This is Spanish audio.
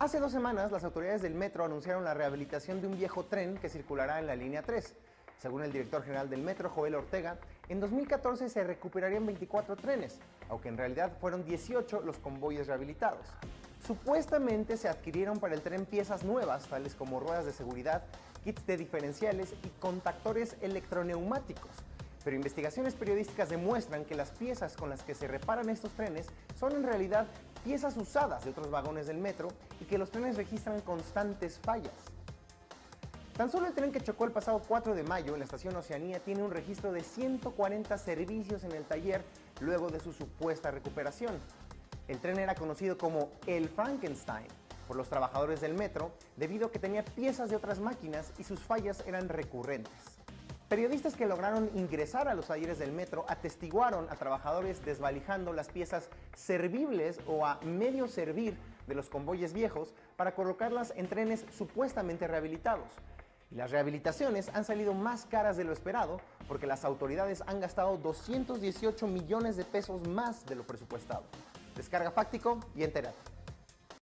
Hace dos semanas, las autoridades del metro anunciaron la rehabilitación de un viejo tren que circulará en la línea 3. Según el director general del metro, Joel Ortega, en 2014 se recuperarían 24 trenes, aunque en realidad fueron 18 los convoyes rehabilitados. Supuestamente se adquirieron para el tren piezas nuevas, tales como ruedas de seguridad, kits de diferenciales y contactores electroneumáticos. Pero investigaciones periodísticas demuestran que las piezas con las que se reparan estos trenes son en realidad piezas usadas de otros vagones del metro y que los trenes registran constantes fallas. Tan solo el tren que chocó el pasado 4 de mayo en la estación Oceanía tiene un registro de 140 servicios en el taller luego de su supuesta recuperación. El tren era conocido como el Frankenstein por los trabajadores del metro debido a que tenía piezas de otras máquinas y sus fallas eran recurrentes. Periodistas que lograron ingresar a los talleres del metro atestiguaron a trabajadores desvalijando las piezas servibles o a medio servir de los convoyes viejos para colocarlas en trenes supuestamente rehabilitados. Y las rehabilitaciones han salido más caras de lo esperado porque las autoridades han gastado 218 millones de pesos más de lo presupuestado. Descarga Fáctico y entérate.